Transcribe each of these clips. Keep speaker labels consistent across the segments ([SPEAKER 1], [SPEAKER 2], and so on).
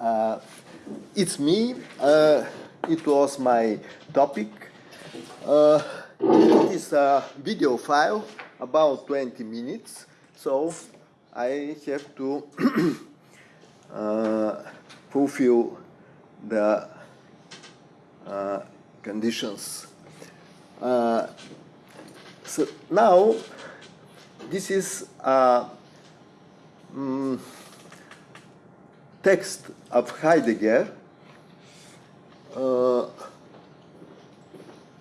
[SPEAKER 1] Uh, it's me. Uh, it was my topic. Uh, it is a video file about 20 minutes, so I have to uh, fulfill the uh, conditions. Uh, so now, this is mm, text of Heidegger uh,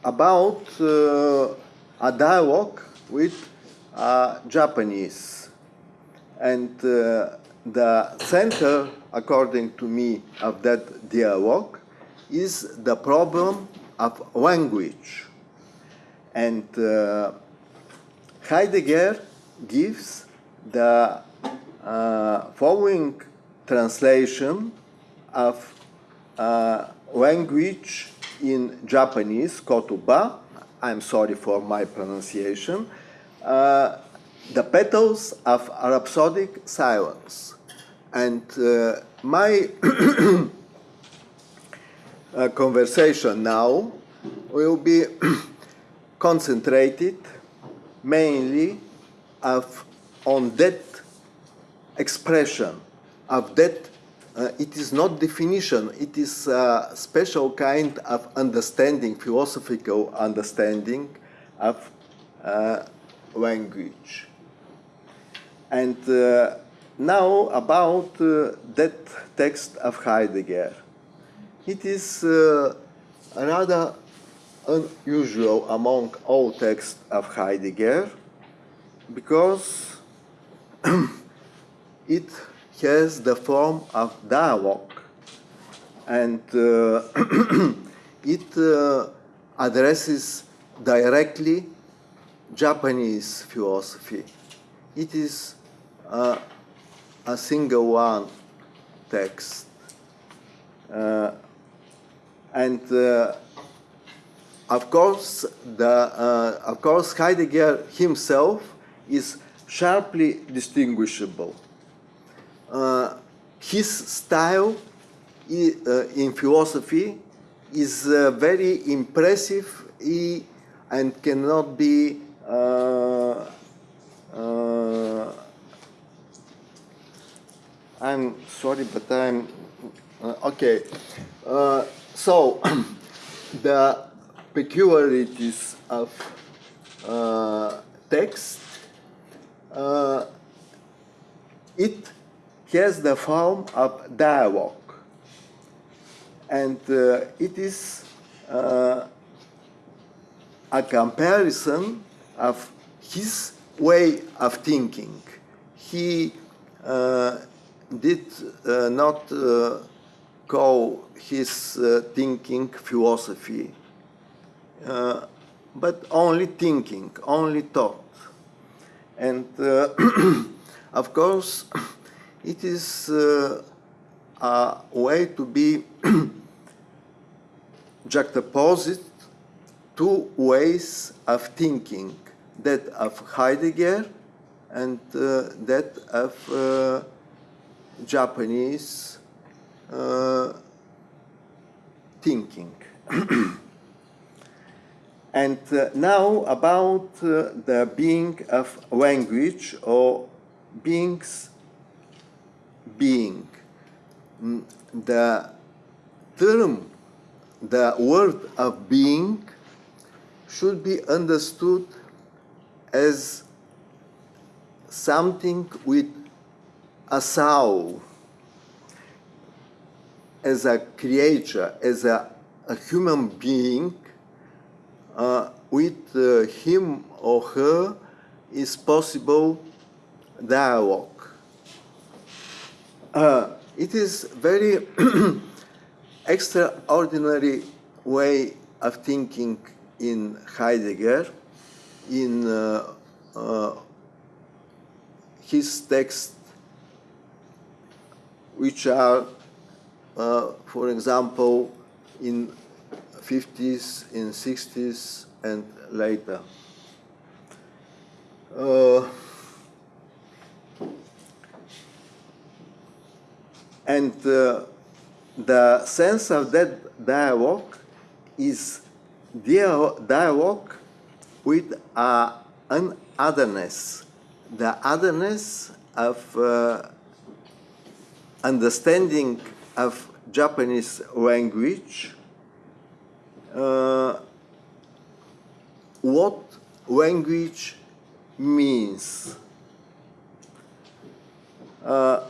[SPEAKER 1] about uh, a dialogue with Japanese. And uh, the center, according to me, of that dialogue is the problem of language. And uh, Heidegger gives the uh, following translation of uh, language in Japanese, kotoba. I'm sorry for my pronunciation. Uh, the petals of rhapsodic silence. And uh, my uh, conversation now will be concentrated mainly of, on that expression of that uh, it is not definition it is a special kind of understanding philosophical understanding of uh, language. And uh, now about uh, that text of Heidegger. It is uh, rather unusual among all texts of Heidegger because it has the form of dialogue and uh, it uh, addresses directly Japanese philosophy. It is uh, a single one text. Uh, and uh, of course, the, uh, of course, Heidegger himself is sharply distinguishable. Uh, his style uh, in philosophy is uh, very impressive and cannot be uh, uh, I'm sorry, but I'm okay. so the peculiarities of uh, text, uh, it has the form of dialogue. And uh, it is uh, a comparison of his way of thinking. He uh, did uh, not call his thinking philosophy uh, but only thinking, only thought. And uh, of course, it is uh, a way to be juxtaposed two ways of thinking, that of Heidegger and uh, that of uh, Japanese uh, thinking. And uh, now about uh, the being of language or beings being. Mm, the term, the word of being should be understood as something with a soul, as a creature, as a, a human being uh, with uh, him or her is possible dialogue. Uh, it is very extraordinary way of thinking in Heidegger, in uh, uh, his texts, which are, uh, for example, in 50s, in 60s, and later. And uh, the sense of that dialogue is dialogue with uh, an otherness, the otherness of uh, understanding of Japanese language, uh, what language means. Uh,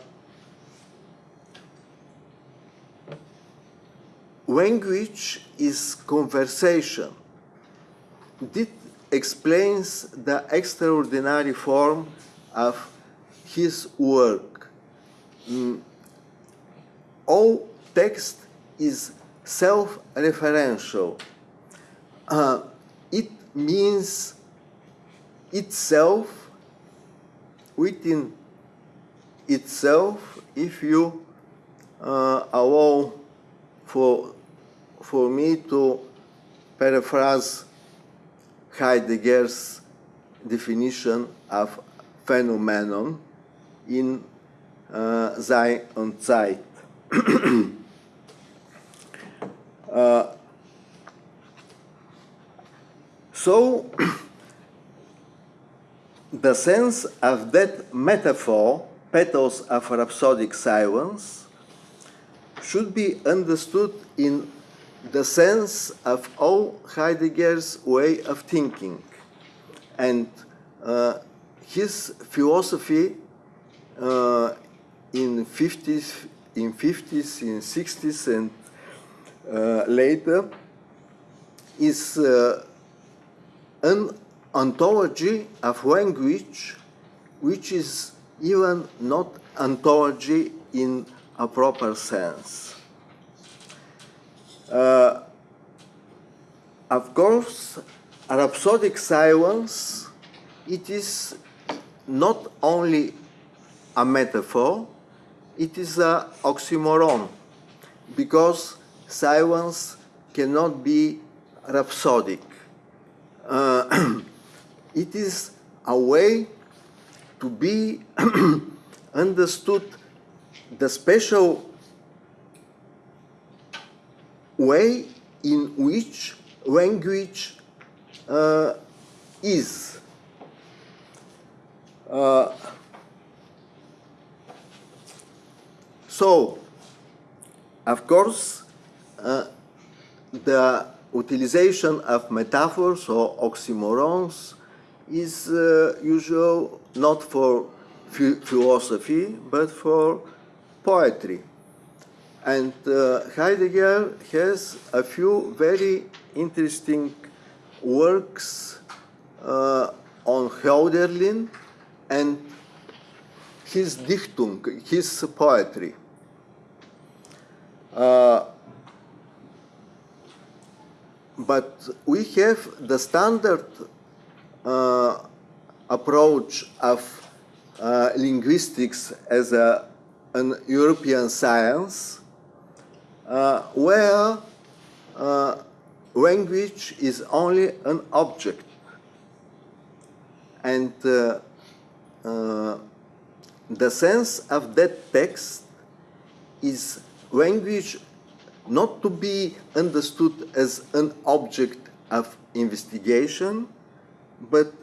[SPEAKER 1] language is conversation. This explains the extraordinary form of his work. Mm. All text is self-referential. Uh, it means itself within itself if you uh, allow for for me to paraphrase Heidegger's definition of phenomenon in uh, Sein und Zeit. uh, so, the sense of that metaphor, pathos of rhapsodic silence, should be understood in the sense of all Heidegger's way of thinking and uh, his philosophy uh, in 50s, in 50s, in 60s, and uh, later is uh, an ontology of language which is even not ontology in a proper sense. Uh, of course, rhapsodic silence, it is not only a metaphor, it is an oxymoron, because silence cannot be rhapsodic. Uh, it is a way to be understood the special way in which language uh, is. Uh, so, of course, uh, the utilization of metaphors or oxymorons is uh, usual not for philosophy but for poetry. And uh, Heidegger has a few very interesting works uh, on Hölderlin and his Dichtung, his poetry. Uh, but we have the standard uh, approach of uh, linguistics as a, an European science uh, where uh, language is only an object. And uh, uh, the sense of that text is language not to be understood as an object of investigation but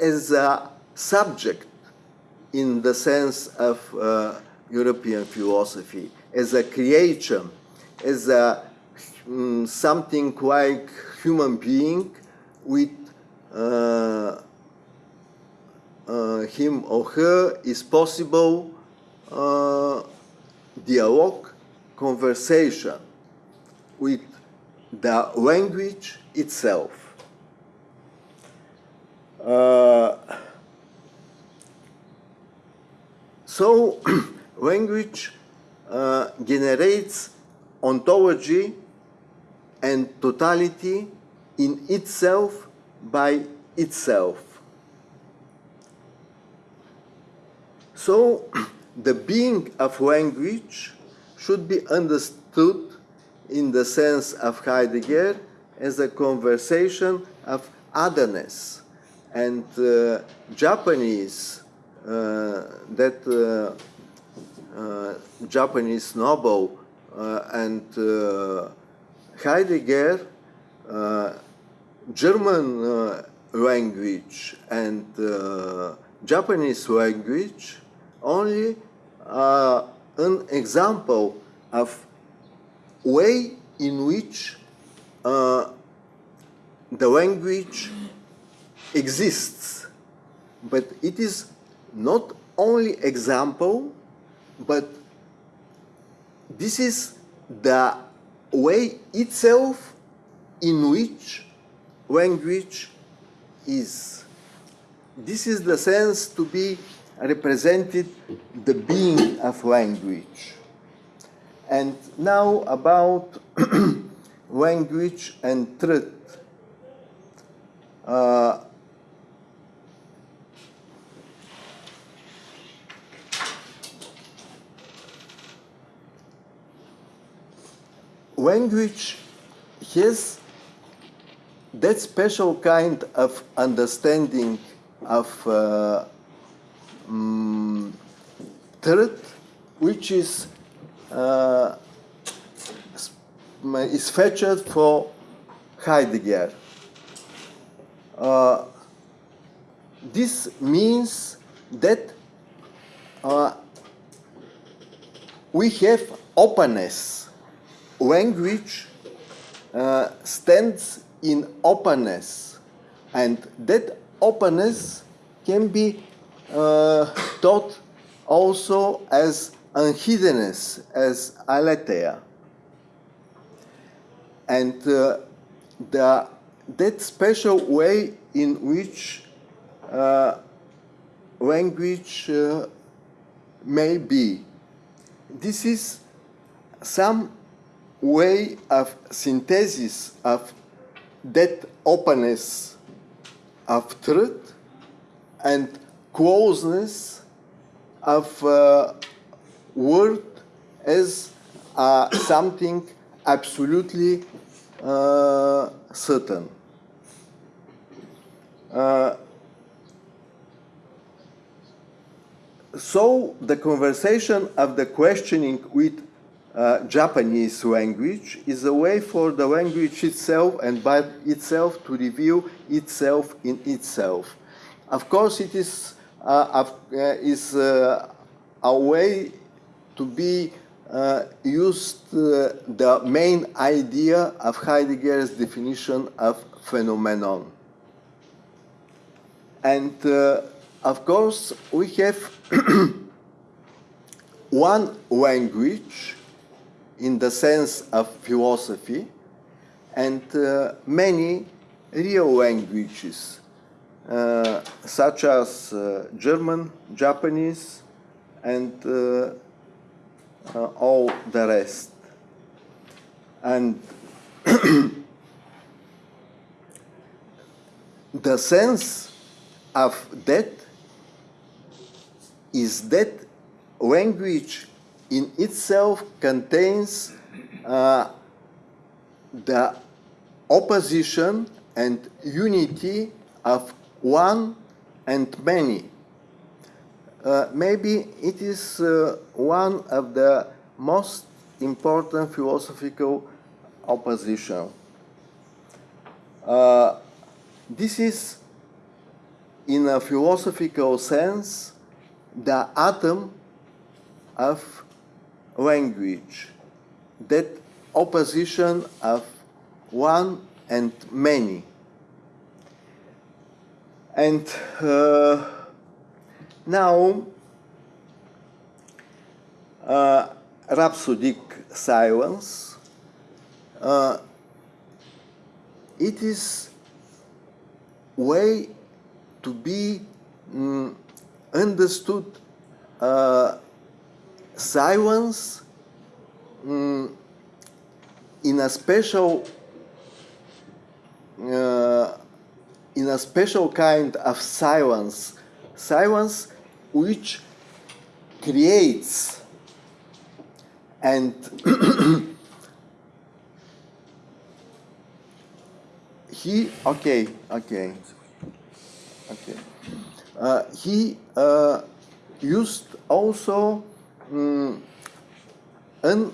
[SPEAKER 1] as a subject in the sense of uh, European philosophy as a creation, as a um, something like human being with uh, uh, him or her is possible uh, dialogue, conversation with the language itself. Uh, so language uh, generates ontology and totality in itself by itself. So the being of language should be understood in the sense of Heidegger as a conversation of otherness. And uh, Japanese, uh, that uh, Japanese noble uh, and uh, Heidegger, uh, German uh, language and uh, Japanese language only an example of way in which uh, the language exists. But it is not only example but this is the way itself in which language is. This is the sense to be represented the being of language. And now about language and truth. Uh, language has that special kind of understanding of uh, um, which is uh, is fetched for Heidegger. Uh, this means that uh, we have openness. Language uh, stands in openness, and that openness can be uh, taught also as unhiddenness, as aletheia. And uh, the, that special way in which uh, language uh, may be. This is some way of synthesis of that openness of truth and closeness of uh, word as uh, something absolutely uh, certain. Uh, so the conversation of the questioning with uh, Japanese language is a way for the language itself and by itself to reveal itself in itself. Of course, it is, uh, uh is uh, a way to be used the main idea of Heidegger's definition of phenomenon. And of course, we have one language in the sense of philosophy and uh, many real languages uh, such as uh, German, Japanese and uh, uh, all the rest. And the sense of that is that language in itself contains uh, the opposition and unity of one and many. Uh, maybe it is uh, one of the most important philosophical opposition. Uh, this is, in a philosophical sense, the atom of language, that opposition of one and many. And uh, now, uh, rhapsodic silence, uh, it is way to be mm, understood uh, silence mm, in a special uh, in a special kind of silence silence which creates and he okay okay okay. Uh, he uh, used also um, an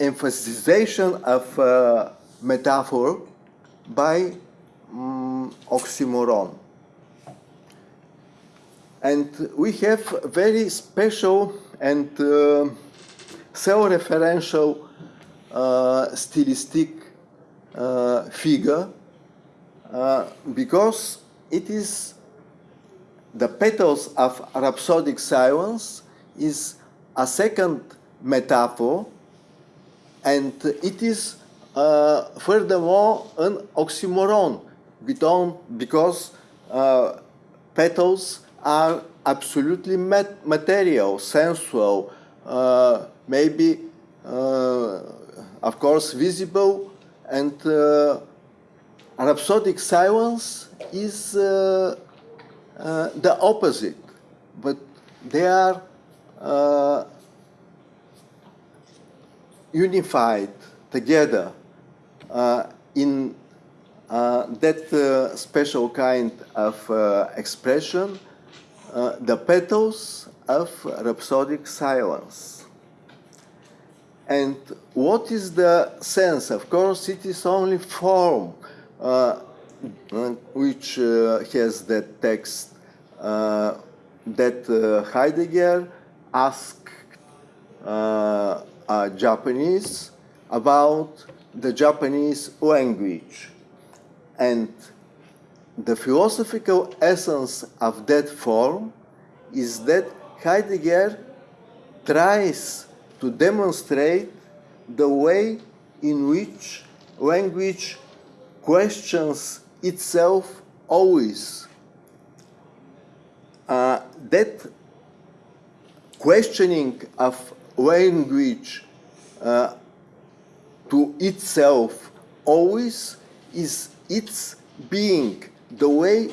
[SPEAKER 1] emphasization of uh, metaphor by um, oxymoron. And we have very special and uh, self-referential uh, stylistic uh, figure uh, because it is the petals of rhapsodic silence is a second metaphor and it is uh, furthermore an oxymoron because uh, petals are absolutely mat material, sensual, uh, maybe uh, of course visible and uh, rhapsodic silence is uh, the opposite, but they are uh, unified together uh, in uh, that uh, special kind of uh, expression, the petals of rhapsodic silence. And what is the sense? Of course, it is only form which has that text that Heidegger asked uh, Japanese about the Japanese language. And the philosophical essence of that form is that Heidegger tries to demonstrate the way in which language questions itself always. Uh, that questioning of language uh, to itself always is its being, the way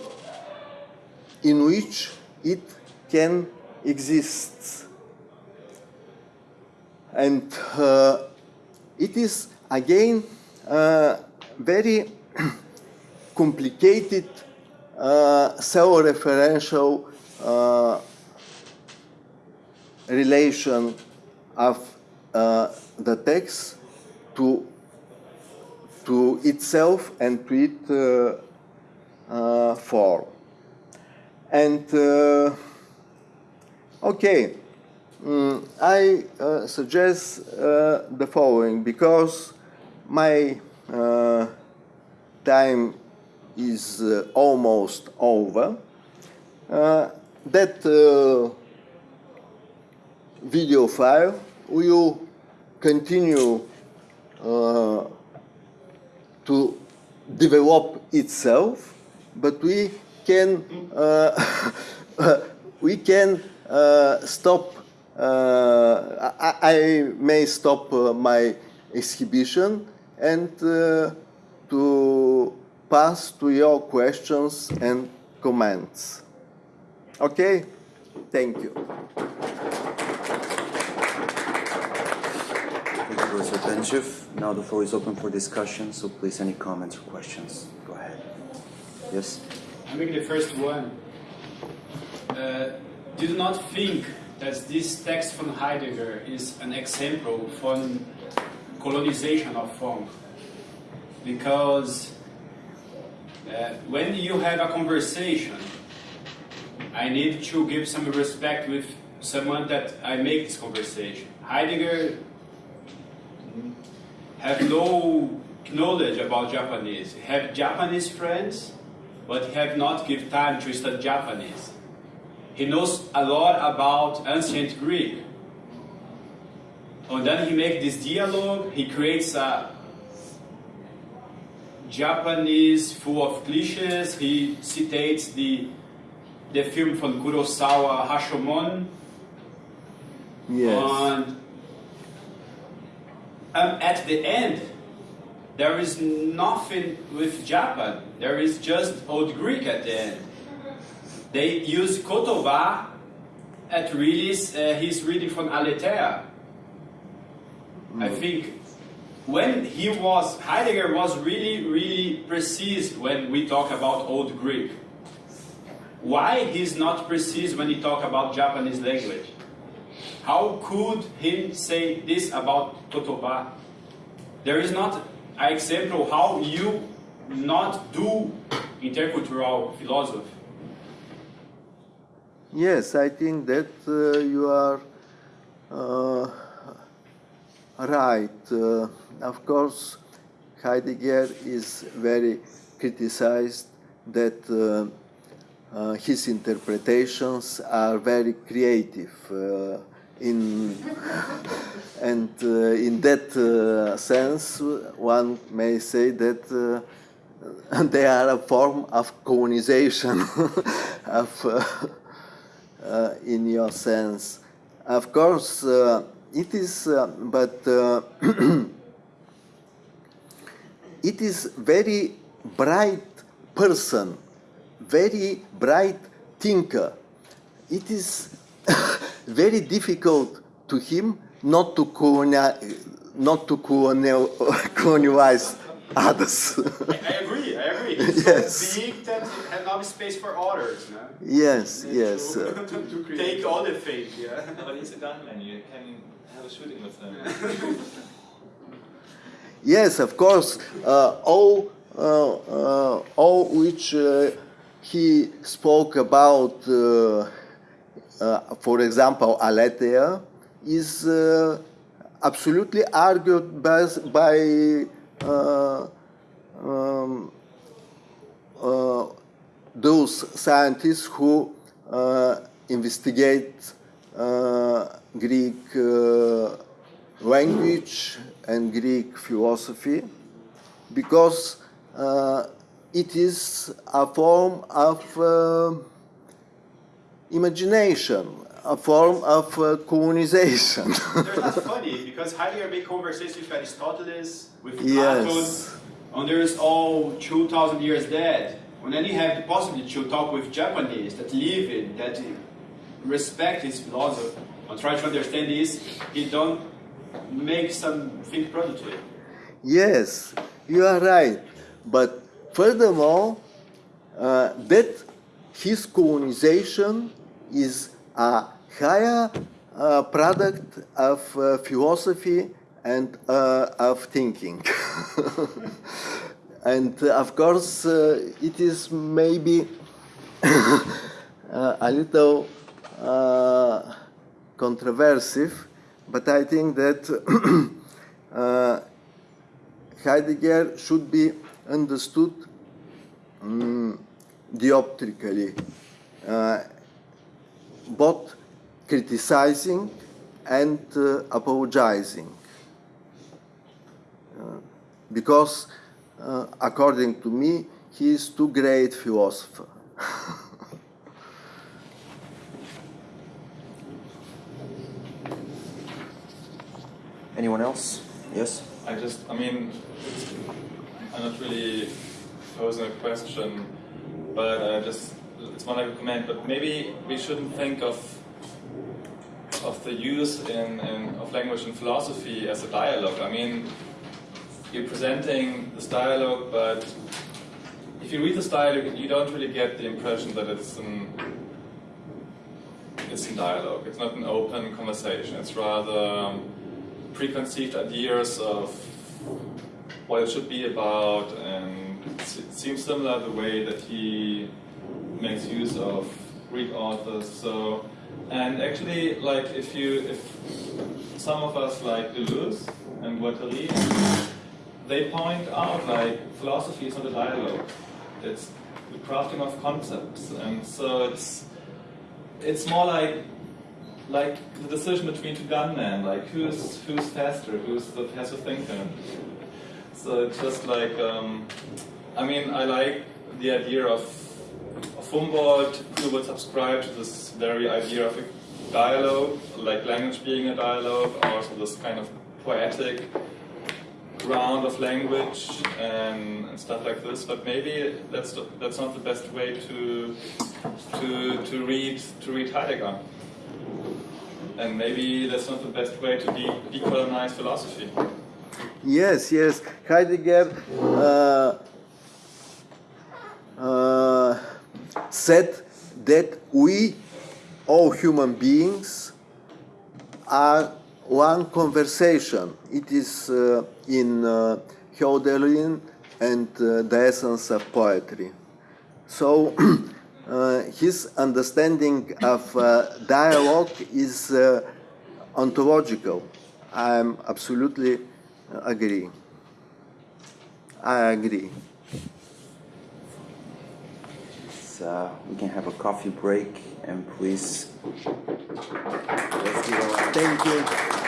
[SPEAKER 1] in which it can exist. And uh, it is again uh, very complicated uh, self-referential uh, relation of uh, the text to to itself and to its uh, uh, form. And uh, okay, mm, I uh, suggest uh, the following because my time is almost over. that video file will continue uh, to develop itself, but we can uh, we can uh, stop. Uh, I, I, may stop uh, my exhibition and to pass to your questions and comments. Okay, thank you.
[SPEAKER 2] Now the floor is open for discussion, so please any comments or questions. Go ahead. Yes?
[SPEAKER 3] I make the first one. Uh, do you not think that this text from Heidegger is an example for colonization of funk? Because uh, when you have a conversation, I need to give some respect with someone that I make this conversation. Heidegger have no knowledge about Japanese, have Japanese friends, but have not give time to study Japanese. He knows a lot about ancient Greek. And then he makes this dialogue, he creates a Japanese full of cliches, he citates the, the film from Kurosawa, Rashomon.
[SPEAKER 1] Yes.
[SPEAKER 3] And um, at the end, there is nothing with Japan. There is just Old Greek at the end. They use Kotoba at release. Uh, he's reading from Aletheia. Mm. I think when he was, Heidegger was really, really precise when we talk about Old Greek. Why he's not precise when he talk about Japanese language? How could he say this about Kotoba? There is not an example how you not do intercultural philosophy.
[SPEAKER 1] Yes, I think that uh, you are uh, right. Uh, of course, Heidegger is very criticized that uh, uh, his interpretations are very creative. In and uh, in that uh, sense, one may say that uh, they are a form of colonization of, in your sense. Of course, it is, but it is very bright person, very bright thinker. It is very difficult to him not to colonize, not to colonial, colonize others.
[SPEAKER 3] I agree, I agree. He's
[SPEAKER 1] Yes.
[SPEAKER 3] so big that he has no space for others. No?
[SPEAKER 1] yes, yes.
[SPEAKER 3] To,
[SPEAKER 1] uh,
[SPEAKER 3] to take all the fame, yeah.
[SPEAKER 4] But he's a gunman, you can have a shooting with him.
[SPEAKER 1] Yes, of course. Uh, all, uh, uh, all which uh, he spoke about, uh, for example, Aletheia, is uh, absolutely argued by, by uh, um, uh, those scientists who uh, investigate uh, Greek uh, language and Greek philosophy because uh, it is a form of uh, imagination, a form of uh, colonization.
[SPEAKER 3] There's not funny because Heidegger made conversations with Aristoteles, with
[SPEAKER 1] Yes.
[SPEAKER 3] Plato, and there's all 2,000 years dead. And then you have the possibility to talk with Japanese that live it, that respect his philosophy, and try to understand this. He don't make something productive.
[SPEAKER 1] Yes, you are right. But furthermore, uh, that his colonization is a higher uh, product of uh, philosophy and uh, of thinking. and uh, of course, uh, it is maybe uh, a little controversive, but I think that Heidegger should be understood mm, dioptrically, uh, both criticizing and uh, apologizing. Uh, because, uh, according to me, he is too great philosopher.
[SPEAKER 2] Anyone else? Yes?
[SPEAKER 4] I just, I mean, I'm not really posing a question, but I just, it's one like a comment, but maybe we shouldn't think of of the use in, in, of language and philosophy as a dialogue. I mean, you're presenting this dialogue, but if you read this dialogue, you don't really get the impression that it's an it's in dialogue. It's not an open conversation. It's rather um, preconceived ideas of what it should be about, and it seems similar the way that he makes use of Greek authors. So, and actually, like if you, if some of us like Deleuze and Guattari, they point out like philosophy is not a dialogue. It's the crafting of concepts, and so it's it's more like like the decision between two gunmen, like who's who's faster, who's the faster thinker. So it's just like um, I mean I like the idea of, Humboldt who would subscribe to this very idea of a dialogue, like language being a dialogue, also this kind of poetic ground of language and, and stuff like this. But maybe that's that's not the best way to to to read to read Heidegger. And maybe that's not the best way to de- decolonize philosophy.
[SPEAKER 1] Yes, yes. Heidegger uh, uh, said that we, all human beings, are one conversation. It is uh, in uh, Hölderlin and uh, the essence of poetry. So uh, his understanding of uh, dialogue is uh, ontological. I am absolutely uh, agree. I agree.
[SPEAKER 2] Uh, we can have a coffee break and please let's give a round.
[SPEAKER 1] Thank you.